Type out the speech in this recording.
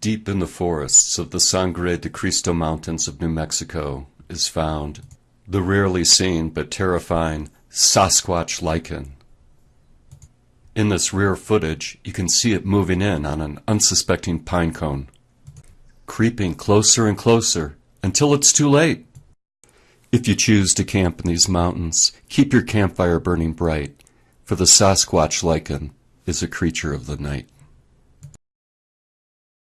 Deep in the forests of the Sangre de Cristo Mountains of New Mexico is found the rarely seen but terrifying Sasquatch lichen. In this rare footage, you can see it moving in on an unsuspecting pine cone, creeping closer and closer until it's too late. If you choose to camp in these mountains, keep your campfire burning bright, for the Sasquatch lichen is a creature of the night.